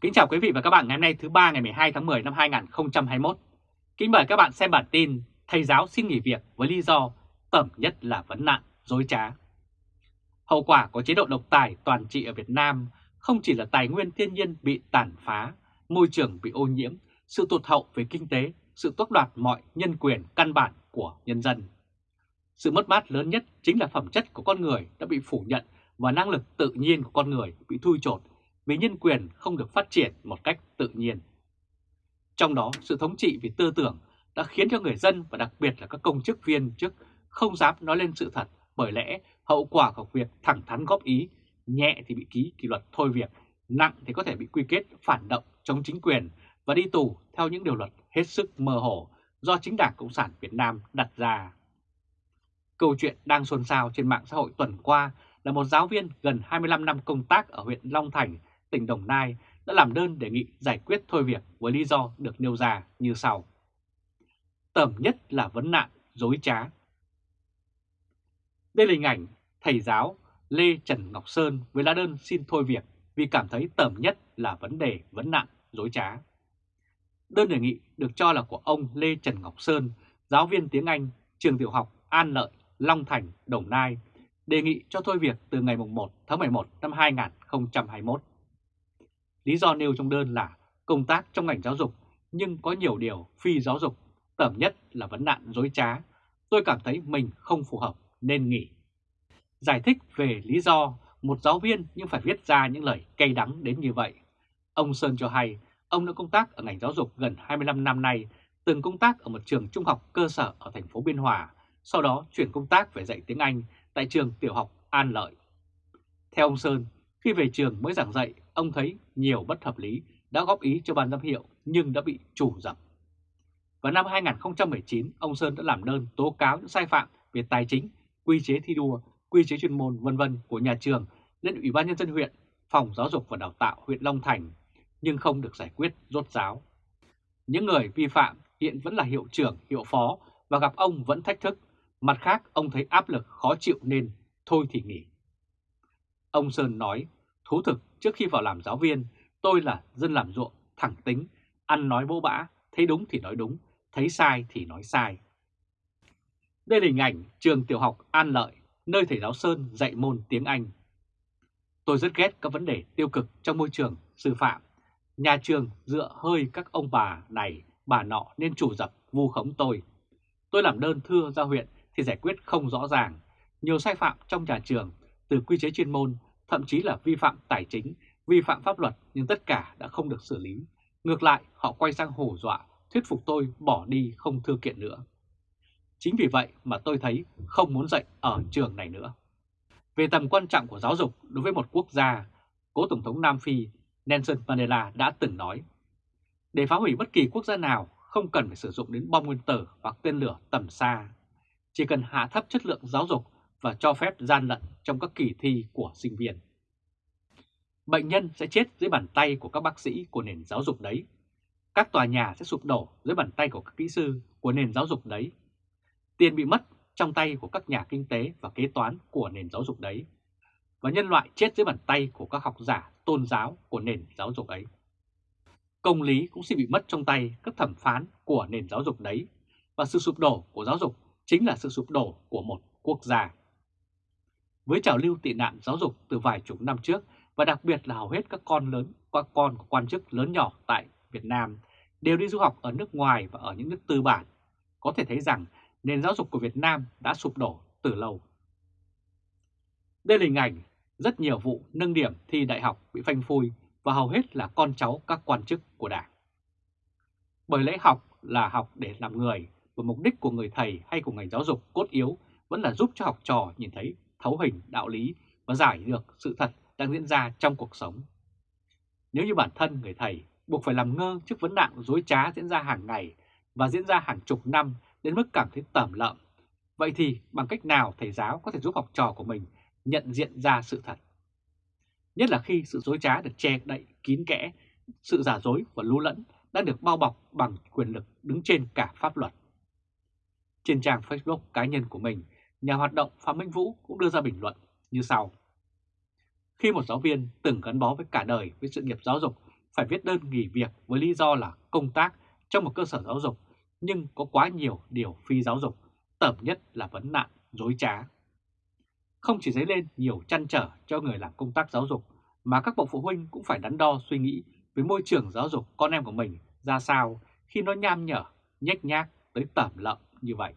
Kính chào quý vị và các bạn ngày hôm nay thứ ba ngày 12 tháng 10 năm 2021. Kính mời các bạn xem bản tin Thầy giáo xin nghỉ việc với lý do tẩm nhất là vấn nạn, dối trá. Hậu quả của chế độ độc tài toàn trị ở Việt Nam không chỉ là tài nguyên thiên nhiên bị tàn phá, môi trường bị ô nhiễm, sự tụt hậu về kinh tế, sự tước đoạt mọi nhân quyền căn bản của nhân dân. Sự mất mát lớn nhất chính là phẩm chất của con người đã bị phủ nhận và năng lực tự nhiên của con người bị thui chột vì nhân quyền không được phát triển một cách tự nhiên. Trong đó, sự thống trị vì tư tưởng đã khiến cho người dân và đặc biệt là các công chức viên chức không dám nói lên sự thật bởi lẽ hậu quả của việc thẳng thắn góp ý, nhẹ thì bị ký kỷ luật thôi việc, nặng thì có thể bị quy kết phản động chống chính quyền và đi tù theo những điều luật hết sức mơ hồ do chính Đảng Cộng sản Việt Nam đặt ra. Câu chuyện đang xôn xao trên mạng xã hội tuần qua là một giáo viên gần 25 năm công tác ở huyện Long Thành tỉnh Đồng Nai đã làm đơn đề nghị giải quyết thôi việc với lý do được nêu ra như sau. Tầm nhất là vấn nạn dối trá. Đây là hình ảnh thầy giáo Lê Trần Ngọc Sơn với lá đơn xin thôi việc vì cảm thấy tầm nhất là vấn đề vấn nạn dối trá. Đơn đề nghị được cho là của ông Lê Trần Ngọc Sơn, giáo viên tiếng Anh, trường tiểu học An Lợi, Long Thành, Đồng Nai, đề nghị cho thôi việc từ ngày 1 tháng 11 năm 2021. Lý do nêu trong đơn là công tác trong ngành giáo dục nhưng có nhiều điều phi giáo dục, tầm nhất là vấn nạn dối trá. Tôi cảm thấy mình không phù hợp nên nghỉ. Giải thích về lý do một giáo viên nhưng phải viết ra những lời cay đắng đến như vậy. Ông Sơn cho hay ông đã công tác ở ngành giáo dục gần 25 năm nay, từng công tác ở một trường trung học cơ sở ở thành phố Biên Hòa, sau đó chuyển công tác về dạy tiếng Anh tại trường tiểu học An Lợi. Theo ông Sơn, khi về trường mới giảng dạy, ông thấy nhiều bất hợp lý đã góp ý cho ban giám hiệu nhưng đã bị chủ dập. Vào năm 2019, ông Sơn đã làm đơn tố cáo những sai phạm về tài chính, quy chế thi đua, quy chế chuyên môn vân vân của nhà trường lên Ủy ban Nhân dân huyện, Phòng Giáo dục và Đào tạo huyện Long Thành, nhưng không được giải quyết rốt ráo. Những người vi phạm hiện vẫn là hiệu trưởng, hiệu phó và gặp ông vẫn thách thức. Mặt khác, ông thấy áp lực khó chịu nên thôi thì nghỉ. Ông Sơn nói, thú thực trước khi vào làm giáo viên, tôi là dân làm ruộng, thẳng tính, ăn nói bố bã, thấy đúng thì nói đúng, thấy sai thì nói sai. Đây là hình ảnh trường tiểu học An Lợi, nơi thầy giáo Sơn dạy môn tiếng Anh. Tôi rất ghét các vấn đề tiêu cực trong môi trường sư phạm. Nhà trường dựa hơi các ông bà này, bà nọ nên chủ dập vu khống tôi. Tôi làm đơn thưa ra huyện thì giải quyết không rõ ràng. Nhiều sai phạm trong nhà trường, từ quy chế chuyên môn, thậm chí là vi phạm tài chính, vi phạm pháp luật nhưng tất cả đã không được xử lý. Ngược lại, họ quay sang hổ dọa, thuyết phục tôi bỏ đi không thư kiện nữa. Chính vì vậy mà tôi thấy không muốn dạy ở trường này nữa. Về tầm quan trọng của giáo dục đối với một quốc gia, cố Tổng thống Nam Phi Nelson Mandela đã từng nói, để phá hủy bất kỳ quốc gia nào không cần phải sử dụng đến bom nguyên tử hoặc tên lửa tầm xa. Chỉ cần hạ thấp chất lượng giáo dục và cho phép gian lận trong các kỳ thi của sinh viên. Bệnh nhân sẽ chết dưới bàn tay của các bác sĩ của nền giáo dục đấy. Các tòa nhà sẽ sụp đổ dưới bàn tay của các kỹ sư của nền giáo dục đấy. Tiền bị mất trong tay của các nhà kinh tế và kế toán của nền giáo dục đấy. Và nhân loại chết dưới bàn tay của các học giả tôn giáo của nền giáo dục ấy. Công lý cũng sẽ bị mất trong tay các thẩm phán của nền giáo dục đấy. Và sự sụp đổ của giáo dục chính là sự sụp đổ của một quốc gia. Với trào lưu tị nạn giáo dục từ vài chục năm trước và đặc biệt là hầu hết các con lớn, các con của quan chức lớn nhỏ tại Việt Nam đều đi du học ở nước ngoài và ở những nước tư bản, có thể thấy rằng nền giáo dục của Việt Nam đã sụp đổ từ lâu. Đây là hình ảnh rất nhiều vụ nâng điểm thi đại học bị phanh phui và hầu hết là con cháu các quan chức của Đảng. Bởi lẽ học là học để làm người, và mục đích của người thầy hay của ngành giáo dục cốt yếu vẫn là giúp cho học trò nhìn thấy thấu hình đạo lý và giải được sự thật đang diễn ra trong cuộc sống. Nếu như bản thân người thầy buộc phải làm ngơ trước vấn nạn dối trá diễn ra hàng ngày và diễn ra hàng chục năm đến mức cảm thấy tẩm lợm, vậy thì bằng cách nào thầy giáo có thể giúp học trò của mình nhận diện ra sự thật? Nhất là khi sự dối trá được che đậy kín kẽ, sự giả dối và lú lẫn đã được bao bọc bằng quyền lực đứng trên cả pháp luật. Trên trang Facebook cá nhân của mình, nhà hoạt động Phạm Minh Vũ cũng đưa ra bình luận như sau. Khi một giáo viên từng gắn bó với cả đời với sự nghiệp giáo dục phải viết đơn nghỉ việc với lý do là công tác trong một cơ sở giáo dục, nhưng có quá nhiều điều phi giáo dục, tẩm nhất là vấn nạn, dối trá. Không chỉ dấy lên nhiều chăn trở cho người làm công tác giáo dục, mà các bậc phụ huynh cũng phải đắn đo suy nghĩ với môi trường giáo dục con em của mình ra sao khi nó nham nhở, nhách nhác tới tẩm lợm như vậy.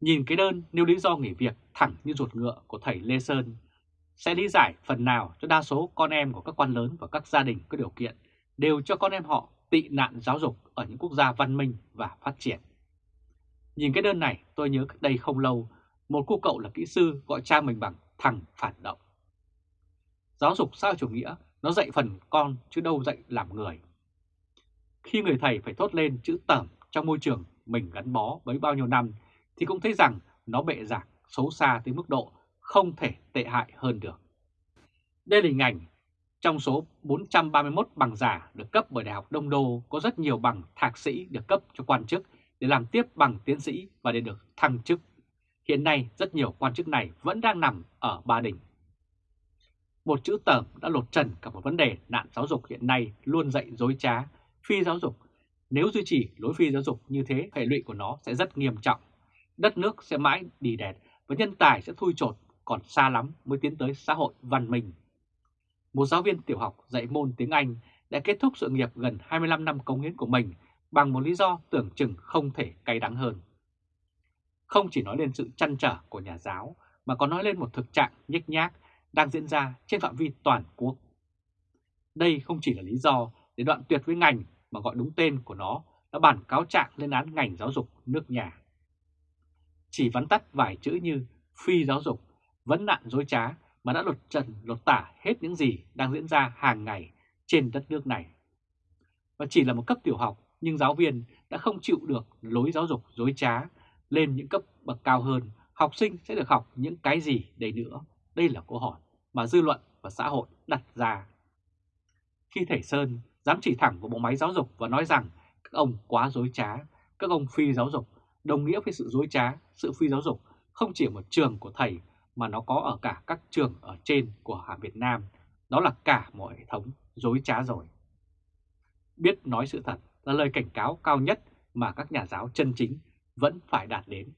Nhìn cái đơn nêu lý do nghỉ việc thẳng như ruột ngựa của thầy Lê Sơn sẽ lý giải phần nào cho đa số con em của các quan lớn và các gia đình có điều kiện đều cho con em họ tị nạn giáo dục ở những quốc gia văn minh và phát triển. Nhìn cái đơn này tôi nhớ cách đây không lâu, một cô cậu là kỹ sư gọi cha mình bằng thằng phản động. Giáo dục sao chủ nghĩa, nó dạy phần con chứ đâu dạy làm người. Khi người thầy phải thốt lên chữ tẩm trong môi trường mình gắn bó với bao nhiêu năm thì cũng thấy rằng nó bệ giảng xấu xa tới mức độ không thể tệ hại hơn được. Đây là hình ảnh trong số 431 bằng giả được cấp bởi Đại học Đông Đô có rất nhiều bằng thạc sĩ được cấp cho quan chức để làm tiếp bằng tiến sĩ và để được thăng chức. Hiện nay rất nhiều quan chức này vẫn đang nằm ở Ba Đình. Một chữ tởm đã lột trần cả một vấn đề nạn giáo dục hiện nay luôn dạy dối trá, phi giáo dục. Nếu duy trì lối phi giáo dục như thế, hệ lụy của nó sẽ rất nghiêm trọng. Đất nước sẽ mãi đi đẹp và nhân tài sẽ thui chột, còn xa lắm mới tiến tới xã hội văn minh. Một giáo viên tiểu học dạy môn tiếng Anh đã kết thúc sự nghiệp gần 25 năm công hiến của mình bằng một lý do tưởng chừng không thể cay đắng hơn. Không chỉ nói lên sự chăn trở của nhà giáo, mà còn nói lên một thực trạng nhếch nhác đang diễn ra trên phạm vi toàn quốc. Đây không chỉ là lý do để đoạn tuyệt với ngành mà gọi đúng tên của nó đã bản cáo trạng lên án ngành giáo dục nước nhà. Chỉ vắn tắt vài chữ như phi giáo dục, vấn nạn dối trá mà đã lột trần lột tả hết những gì đang diễn ra hàng ngày trên đất nước này. Và chỉ là một cấp tiểu học nhưng giáo viên đã không chịu được lối giáo dục dối trá lên những cấp bậc cao hơn, học sinh sẽ được học những cái gì đây nữa? Đây là câu hỏi mà dư luận và xã hội đặt ra. Khi thầy Sơn dám chỉ thẳng vào bộ máy giáo dục và nói rằng các ông quá dối trá, các ông phi giáo dục, đồng nghĩa với sự dối trá, sự phi giáo dục không chỉ ở một trường của thầy mà nó có ở cả các trường ở trên của Hà Việt Nam, đó là cả một hệ thống dối trá rồi. Biết nói sự thật là lời cảnh cáo cao nhất mà các nhà giáo chân chính vẫn phải đạt đến.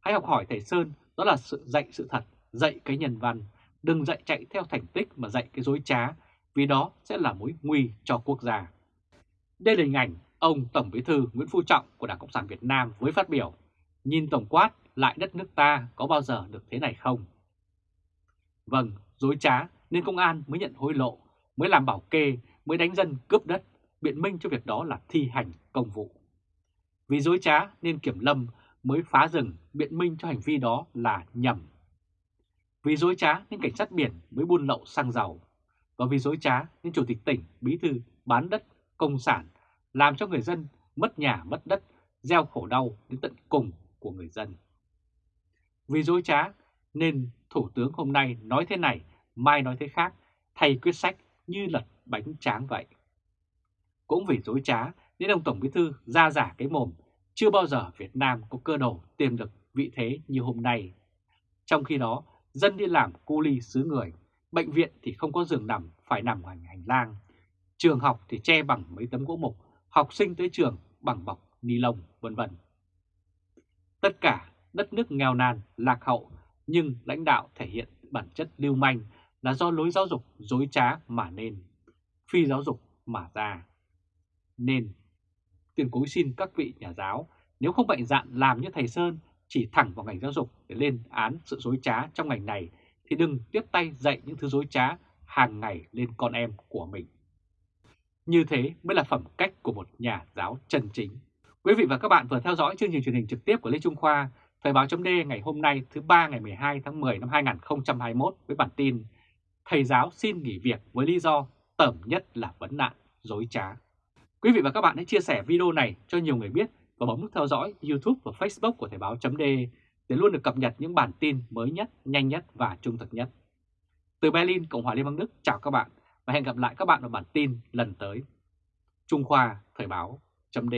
Hãy học hỏi thầy Sơn, đó là sự dạy sự thật, dạy cái nhân văn, đừng dạy chạy theo thành tích mà dạy cái dối trá, vì đó sẽ là mối nguy cho quốc gia. Đây là hình ảnh ông Tổng Bí thư Nguyễn Phú Trọng của Đảng Cộng sản Việt Nam với phát biểu, nhìn tổng quát lại đất nước ta có bao giờ được thế này không? Vâng, dối trá nên công an mới nhận hối lộ, mới làm bảo kê, mới đánh dân cướp đất, biện minh cho việc đó là thi hành công vụ. Vì dối trá nên kiểm lâm mới phá rừng biện minh cho hành vi đó là nhầm. Vì dối trá nên cảnh sát biển mới buôn lậu xăng dầu. Và vì dối trá nên chủ tịch tỉnh, bí thư bán đất, công sản, làm cho người dân mất nhà mất đất, gieo khổ đau đến tận cùng của người dân. Vì dối trá nên Thủ tướng hôm nay nói thế này, mai nói thế khác, thay quyết sách như lật bánh tráng vậy. Cũng vì dối trá nên ông Tổng Bí Thư ra giả cái mồm, chưa bao giờ Việt Nam có cơ đồ tiềm lực vị thế như hôm nay. Trong khi đó, dân đi làm cu ly xứ người, bệnh viện thì không có giường nằm, phải nằm ngoài hành lang. Trường học thì che bằng mấy tấm gỗ mục, học sinh tới trường bằng bọc ni lông, vân vân. Tất cả đất nước nghèo nàn, lạc hậu, nhưng lãnh đạo thể hiện bản chất lưu manh là do lối giáo dục dối trá mà nên, phi giáo dục mà ra. Nên, tiền cối xin các vị nhà giáo, nếu không mạnh dạn làm như thầy Sơn, chỉ thẳng vào ngành giáo dục để lên án sự dối trá trong ngành này, thì đừng tiếp tay dạy những thứ dối trá hàng ngày lên con em của mình. Như thế mới là phẩm cách của một nhà giáo chân chính. Quý vị và các bạn vừa theo dõi chương trình truyền hình trực tiếp của Lê Trung Khoa, Thời báo chấm ngày hôm nay thứ ba ngày 12 tháng 10 năm 2021 với bản tin Thầy giáo xin nghỉ việc với lý do tẩm nhất là vấn nạn, dối trá. Quý vị và các bạn hãy chia sẻ video này cho nhiều người biết và bấm nút theo dõi YouTube và Facebook của Thời báo chấm để luôn được cập nhật những bản tin mới nhất, nhanh nhất và trung thực nhất. Từ Berlin, Cộng hòa Liên bang Đức chào các bạn và hẹn gặp lại các bạn ở bản tin lần tới. Trung Khoa Thời báo chấm